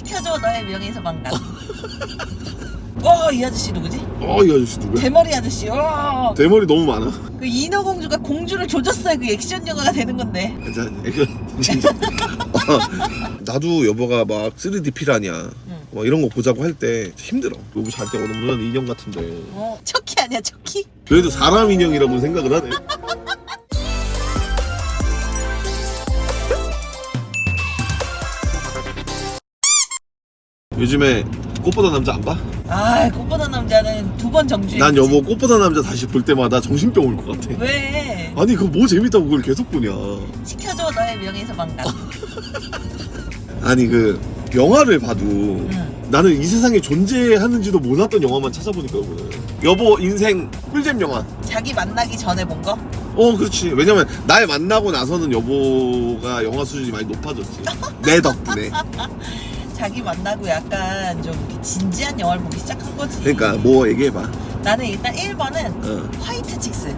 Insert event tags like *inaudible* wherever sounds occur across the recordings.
시켜줘 너의 명예에서 망각. 어, 이 아저씨 누구지? 어 이 아저씨 누구야? 대머리 아저씨. 어. 대머리 너무 많아 그 인어공주가 공주를 조졌어요. 그 액션 영화가 되는 건데. 진짜 이거 진짜 나도 여보가 막 3D 피라냐 응. 뭐 이런 거 보자고 할 때 힘들어 여보 잘때 오는 인형 같은데 어, 척키 아니야, 척키? 그래도 사람 인형이라고 생각을 하네 요즘에 꽃보다 남자 안 봐? 아, 꽃보다 남자는 두 번 정주행. 난 여보 꽃보다 남자 다시 볼 때마다 정신병 올 것 같아 왜? 아니 그거 뭐 재밌다고 그걸 계속 보냐 시켜줘 너의 명예에서 망각. *laughs* 아니 그 영화를 봐도 응. 나는 이 세상에 존재하는지도 몰랐던 영화만 찾아보니까 여보는 여보 인생 꿀잼 영화 자기 만나기 전에 본 거? 어 그렇지 왜냐면 날 만나고 나서는 여보가 영화 수준이 많이 높아졌지 내 덕분에 *laughs* 자기 만나고 약간 좀 이렇게 진지한 영화를 보기 시작한 거지. 그러니까 뭐 얘기해봐 나는 일단 1번은 어. 화이트 칙스.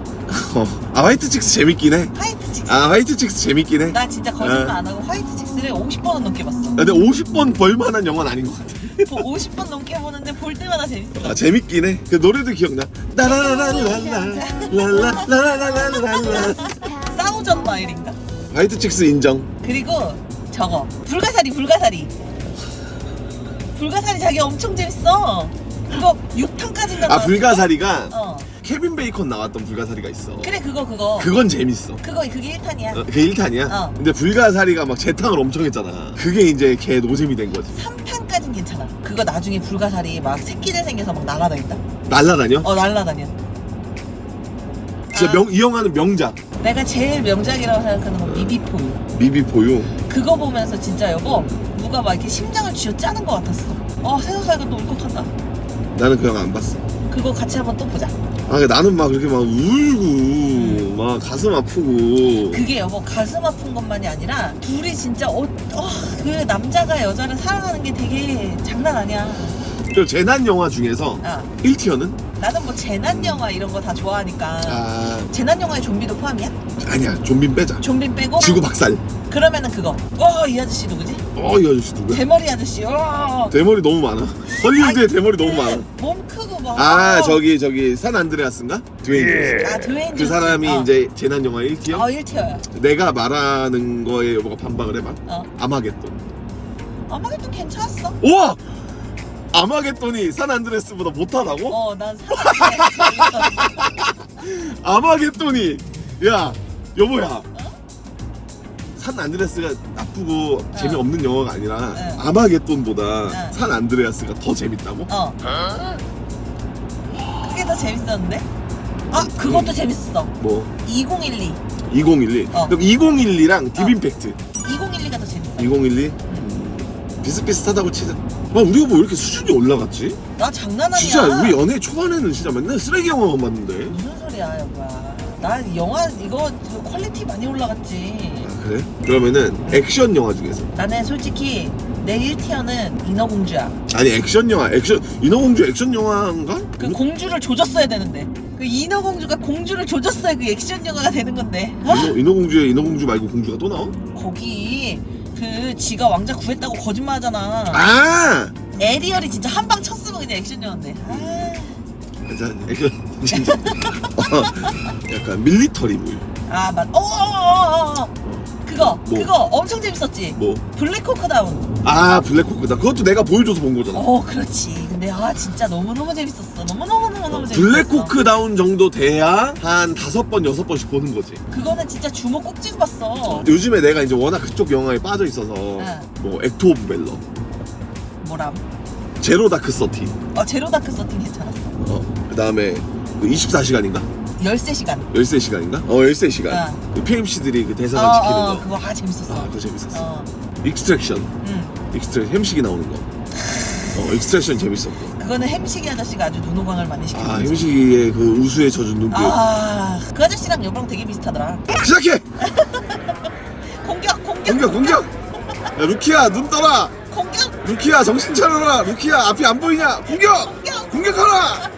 어. 아 White Chicks 재밌긴 해 White Chicks. 아 White Chicks 재밌긴 해 나 진짜 거짓말 어. 안 하고 White Chicks를 50번은 넘게 봤어. 근데 50번 볼만한 영화는 아닌 것 같아 50번 넘게 보는데 볼 때마다 재밌어. 아 재밌긴 해 그 노래도 기억나 라라라라라라라라라라라라 *laughs* Thousand Miles인가? White Chicks 인정 그리고 저거 불가사리 불가사리. 불가사리 자기 엄청 재밌어. 그거 6탄까지인가 아 불가사리가 어. 케빈 베이컨 나왔던 불가사리가 있어 그래 그거 그거. 그건 재밌어 그거 그게 1탄이야. 어, 그게 1탄이야? 어. 근데 불가사리가 막 재탕을 엄청 했잖아 그게 이제 걔 노잼이 된 거지 3탄까진 괜찮아. 그거 나중에 불가사리 막 새끼들 생겨서 막 날아다닌다. 날라다녀? 어 날라다녀. 진짜 아. 명, 이 영화는 명작 내가 제일 명작이라고 생각하는 건 미비포유. 미비포유 그거 보면서 진짜 여보 누가 막 이렇게 심장을 쥐어 짜는 것 같았어. 어 생각하니까 또 울컥한다. 나는 그 영화 안 봤어 그거 같이 한번 또 보자. 아 나는 막 그렇게 막 울고 막 가슴 아프고 그게 여보 가슴 아픈 것만이 아니라 둘이 진짜 어, 어, 그 남자가 여자를 사랑하는 게 되게 장난 아니야. 저 재난 영화 중에서 아 1티어는? 나는 뭐 재난 영화 이런 거 다 좋아하니까 아 재난 영화에 좀비도 포함이야? 아니야 좀비 빼자 좀비 빼고 지구 박살 그러면은 그거. 어이 아저씨 누구지? 어이 아저씨 누구야? 대머리 아저씨. 어. 대머리 너무 많아 헐리우드에 대머리 너무 많아 몸 크고 막. 아 저기 저기 산 안드레아스인가? 드웨인 아 드웨인 그. 사람이 어. 이제 재난 영화 1티어? 어 1티어야. 내가 말하는 거에 여보가 반박을 해봐 어. 아마겟돈 아마겟돈 괜찮았어. 우와! 아마겟돈이 산 안드레스보다 못하다고? 어, 난 사람이 *laughs* 아마겟돈이 야 여보야 산 안드레스가 나쁘고 재미없는 영화가 아니라 응. 아마겟돈보다 응. 산 안드레아스가 더 재밌다고? 어. 그게 더 재밌었는데? 아, 그것도 재밌었어. 뭐 2012. 2012 어. 그럼 2012랑 딥임팩트 2012가 더 재밌어. 2012 음, 비슷비슷하다고 치자 아 우리가 뭐 이렇게 수준이 올라갔지? 나 장난 아니야. 진짜 우리 연애 초반에는 진짜 맨날 쓰레기 영화만 봤는데 무슨 소리야, 여보야. 나 영화 이거 저 quality 많이 올라갔지. 아 그래? 그러면은 액션 영화 중에서 나는 솔직히 내 1tier는 인어공주야. 아니 액션 영화 액션 인어공주 액션 영화인가? 그 공주를 조졌어야 되는데. 그 인어공주가 공주를 조졌어야 그 액션 영화가 되는 건데. 아, 인어, 인어공주에 인어공주 말고 공주가 또 나와? 거기 그 지가 왕자 구했다고 거짓말하잖아. 아! 에리얼이 진짜 한 방 쳤으면 그냥 액션 영화인데. 아, 진짜 액션 진짜 어, 약간 military물 아 맞. 어, 어, 어. 그거 뭐? 그거 엄청 재밌었지. 뭐? Black Hawk Down. 아 Black Hawk Down 그것도 내가 보여줘서 본 거잖아 어 그렇지. 근데 아 진짜 너무 너무 재밌었어. 너무 너무 너무 너무 재밌었어. Black Hawk Down 정도 돼야 한 다섯 번 여섯 번씩 보는 거지 그거는 진짜 주먹 꼭 쥐고 봤어. 요즘에 내가 이제 워낙 그쪽 영화에 빠져 있어서 응. 뭐 Act of Valor 뭐람? Zero Dark Thirty 어 Zero Dark Thirty 괜찮았어. 어, 그 다음에 24시간인가? 13시간. 13시간인가? 어 13시간 응. 그 PMC들이 그 어, 대사관 지키는 어, 거 그거 아 재밌었어. 아, 그거 재밌었어. 어, Extraction. 응. Extrac 햄식이 나오는 거. 어, Extraction 재밌었고. 그거는 햄식이 아저씨가 아주 눈호강을 많이 시켰지. 아, 햄식이의 그 우수에 젖은 눈빛. 아, 그 아저씨랑 여보랑 되게 비슷하더라. 시작해! *laughs* 공격, 공격, 공격, 공격! 야, 루키야, 눈 떠라! 공격. 루키야, 정신 차려라! 루키야, 앞이 안 보이냐? 공격! 공격! 공격하라!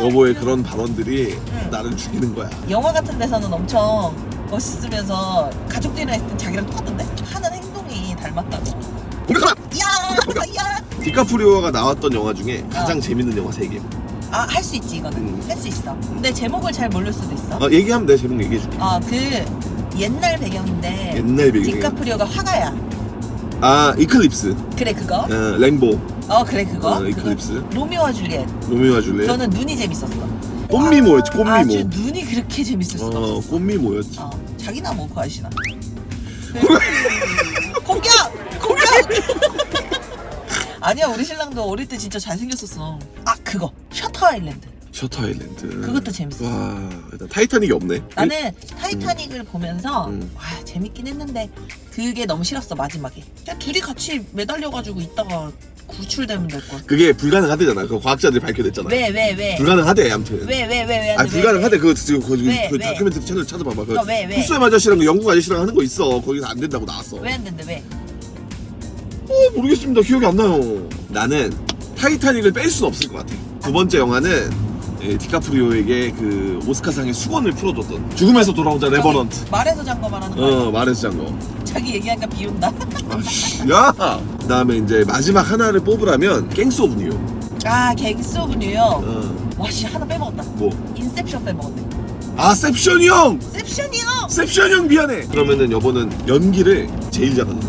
여보의 그런 발언들이 나를 죽이는 거야. 영화 같은 데서는 엄청 멋있으면서 가족들이랑 있을 땐 자기랑 똑같던데? 하는 행동이 닮았다고. 공격하라! 야! 디카프리오가 나왔던 영화 중에 가장 어. 재밌는 영화 3개 아 할 수 있지 이거는 음. 할수 있어 근데 제목을 잘 모를 수도 있어 어, 얘기하면 내 제목 얘기해줄게 어그 옛날 배경인데 옛날 배경 디카프리오가 화가야 아 이클립스 그래 그거 어, 랭보 어 그래 그거? 어, 그거 이클립스. 로미오와 줄리엣. 로미오와 줄리엣? 저는 눈이 재밌었어. 꽃미모였지? 꽃미모 아주 눈이 그렇게 재밌을 수가 어 없었어. 꽃미모였지? 어, 자기나 뭐고 아시나. *laughs* 공격! 공격! *laughs* 아니야 우리 신랑도 어릴 때 진짜 잘생겼었어. 아 그거. Shutter Island. Shutter Island. 그것도 재밌었어. 와 일단 타이타닉이 없네. 나는 타이타닉을 보면서 음. 와 재밌긴 했는데 그게 너무 싫었어 마지막에. 그냥 둘이 같이 매달려가지고 있다가 구출되면 될걸 그게 불가능하대잖아. 그 과학자들이 밝혀냈잖아. 왜 왜 왜? 불가능하대 아무튼. 왜 왜 왜 왜? 아 불가능하대. 그거 지금 그, 왜, 그 왜? 다큐멘터리 채널 찾아봐봐. 그 어, 왜, 왜? 후스의 아저씨랑 그 영국 아저씨랑 하는 거 있어. 거기서 안 된다고 나왔어. 왜 안 된대 왜? 어 모르겠습니다. 기억이 안 나요. 나는 타이타닉을 뺄 수는 없을 것 같아. 두 번째 영화는 예, 디카프리오에게 그 오스카상의 숙원을 풀어줬던 죽음에서 돌아온 자 레버넌트. 말에서 잔 거 말하는 거 아니야? 어 말에서 잔 거. 자기 얘기하니까 비운다 아씨 야! 그 다음에 이제 마지막 하나를 뽑으라면 갱스 오브 뉴욕. 아 갱스 오브 뉴욕. 어, 와씨 하나 빼먹었다. 뭐? 인셉션 빼먹었네. 아 셉션이 형! 셉션이요? 셉션 형 미안해! 그러면은 여보는 연기를 제일 잘하는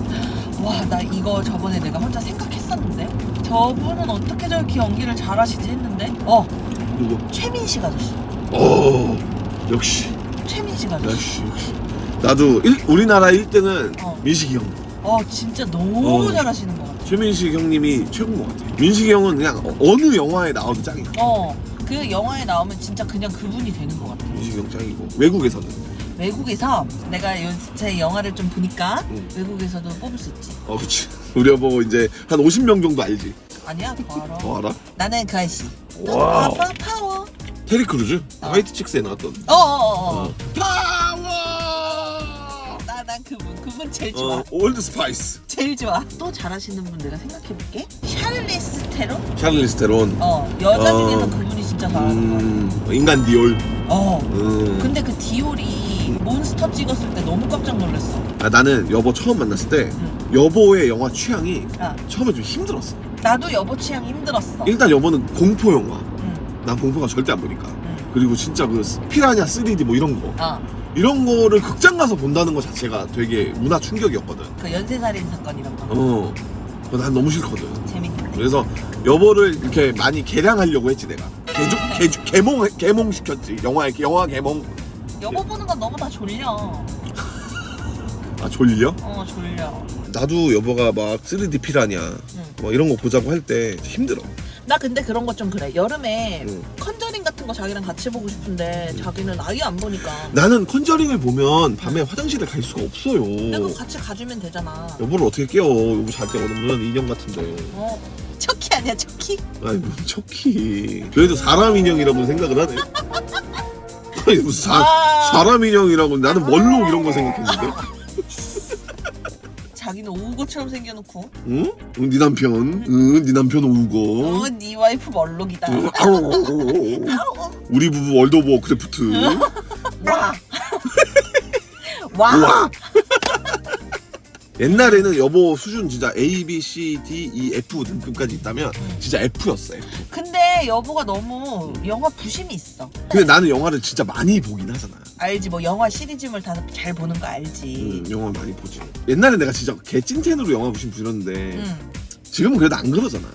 와 나 이거 저번에 내가 혼자 생각했었는데? 저분은 어떻게 저렇게 연기를 잘하시지 했는데? 어 누구? 최민식 아저씨 어 역시. 최민식 아저씨 역시 역시. 나도 일, 우리나라 1등은 어. 민식이 형. 어 진짜 너무 어. 잘하시는 것 같아. 최민식 형님이 최고인 것 같아. 민식이 형은 그냥 어- 어느 영화에 나와도 짱이야. 어 그 영화에 나오면 진짜 그냥 그분이 되는 것 같아. 민식이 형 짱이고. 외국에서는 외국에서 내가 요새 영화를 좀 보니까 응. 외국에서도 뽑을 수 있지. 어 그치. 우리 여보 이제 한 50명 정도 알지 아니야? 더 *laughs* 알아? 더 알아? 나는 그 아저씨. Wow. 아빠 파워? 테리 크루즈? 어. 화이트 칙스에 나왔던. 어어어 어. 파워! 나난 그분 그분 제일 좋아. 어 올드 스파이스 제일 좋아. 또 잘하시는 분 내가 생각해볼게. 샤를리스 테론? 샤를리스 테론. 어 여자 어. 중에서 그분이 진짜 잘하는 음, 인간 디올. 어. 음. 근데 그 디올이 몬스터 찍었을 때 너무 깜짝 놀랐어. 아, 나는 여보 처음 만났을 때 응. 여보의 영화 취향이 아. 처음에 좀 힘들었어 나도 여보 취향 힘들었어. 일단 여보는 공포 영화. 응, 난 공포가 절대 안 보니까. 응. 그리고 진짜 그 피라냐 3D 뭐 이런 거. 어, 이런 거를 극장 가서 본다는 것 자체가 되게 문화 충격이었거든. 그 연쇄살인 사건 이런 거. 어. 난 너무 싫거든. 재밌는데 그래서 여보를 이렇게 많이 개량하려고 했지 내가. 개조, 개조, 개몽 개몽 시켰지. 영화 영화 개몽. 여보 보는 건 너무 다 졸려 아 졸려? 어 졸려. 나도 여보가 막 3D 피라냐. 응. 뭐 이런 거 보자고 할 때 힘들어. 나 근데 그런 거 좀 그래. 여름에 응. 컨저링 같은 거 자기랑 같이 보고 싶은데 자기는 아예 안 보니까. 나는 컨저링을 보면 밤에 화장실을 갈 수가 없어요. 내가 같이 가주면 되잖아. 여보를 어떻게 깨워? 여보 잘때 오는 인형 같은데. 어. 척키 아니야 척키? 아이 무슨 척키. 그래도 사람 인형이라고 생각을 하네. *laughs* 아니 무슨 사, 아. 사람 인형이라고. 나는 멀록 이런 거 생각했는데 자기는 ogre처럼 생겨놓고. 응? 응, 네 남편. 응, 네 남편 ogre. 어네 와이프 멀록이다. 응, 아우. 아우, 우리 부부 월드 오브 워크래프트. 와. 와. 우와. 옛날에는 여보 수준 진짜 A, B, C, D, E, F 등급까지 있다면 진짜 F였어 F. 근데 여보가 너무 영화 부심이 있어. 근데 나는 영화를 진짜 많이 보긴 하잖아. 알지? 뭐 영화 시리즈물 다 잘 보는 거 알지? 응, 영화 많이 보지. 옛날에 내가 진짜 개 찐텐으로 영화 보신 부렸는데 응. 지금은 그래도 안 그러잖아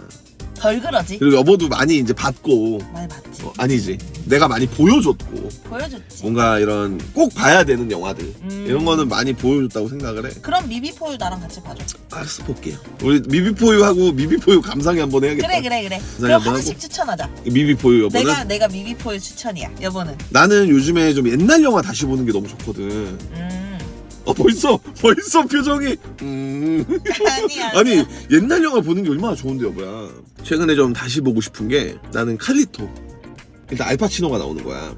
덜 그러지? 그리고 여보도 많이 이제 봤고. 많이 봤지. 어, 아니지. 내가 많이 보여줬고. 보여줬지. 뭔가 이런 꼭 봐야 되는 영화들. 음. 이런 거는 많이 보여줬다고 생각을 해. 그럼 미비포유 나랑 같이 봐줘. 알았어 볼게요. 우리 미비포유하고 미비포유 감상회 한번 해야겠다. 그래 그래 그래. 그럼 한번 하나씩 추천하자. 미비포유 여보는? 내가 내가 미비포유 추천이야 여보는. 나는 요즘에 좀 옛날 영화 다시 보는 게 너무 좋거든. 음 어 벌써 벌써 표정이 음. 아니 옛날 영화 보는 게 얼마나 좋은데 여보야. 최근에 좀 다시 보고 싶은 게 나는 칼리토. 일단 알파치노가 나오는 거야.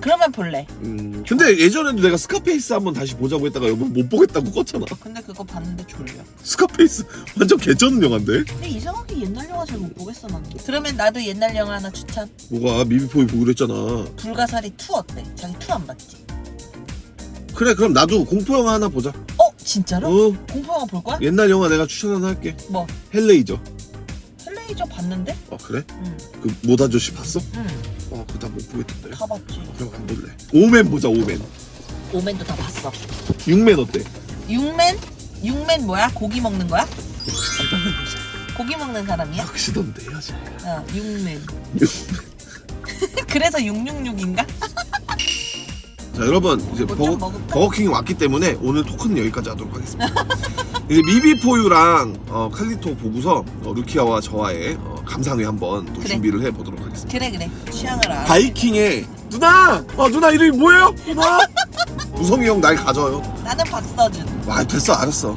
그러면 볼래. 음 근데 예전에도 내가 스카페이스 한번 다시 보자고 했다가 여보 못 보겠다고 껐잖아. 근데 그거 봤는데 졸려. 스카페이스 완전 개쩌는 영화인데? 근데 이상하게 옛날 영화 잘 못 보겠어 나는 그러면 나도 옛날 영화 하나 추천. 뭐가? 미비포이 보기로 했잖아. 불가사리 2 어때? 자기 2 안 봤지? 그래 그럼 나도 공포 영화 하나 보자 어? 진짜로? 어 공포 영화 볼 거야? 옛날 영화 내가 추천 하나 할게 뭐? 헬레이저 메이저 봤는데? 어 그래? 응, 그 모다 아저씨 봤어? 응, 어 그거 다 못 보겠던데 다 봤지. 그럼 안 볼래 오맨 보자 오맨 오맨도 다 봤어. 육맨 어때? 육맨? 육맨 뭐야? 고기 먹는 거야? 고기 먹는 사람이야? 낚시던데 해야지 어, 육맨. *laughs* 그래서 666인가? 자 여러분 이제 뭐좀 버거? 버거킹이 왔기 때문에 오늘 토크는 여기까지 하도록 하겠습니다 이제 미비포유랑 어, 칼리토 보고서 어, 루키아와 저와의 어, 감상회 한번 또 그래. 준비를 해보도록 하겠습니다 그래 그래 취향을 알아. 바이킹의 누나! 어 누나 이름이 뭐예요? 누나? *laughs* 우성이 형 날 가져요 나는 박서준. 와 됐어 알았어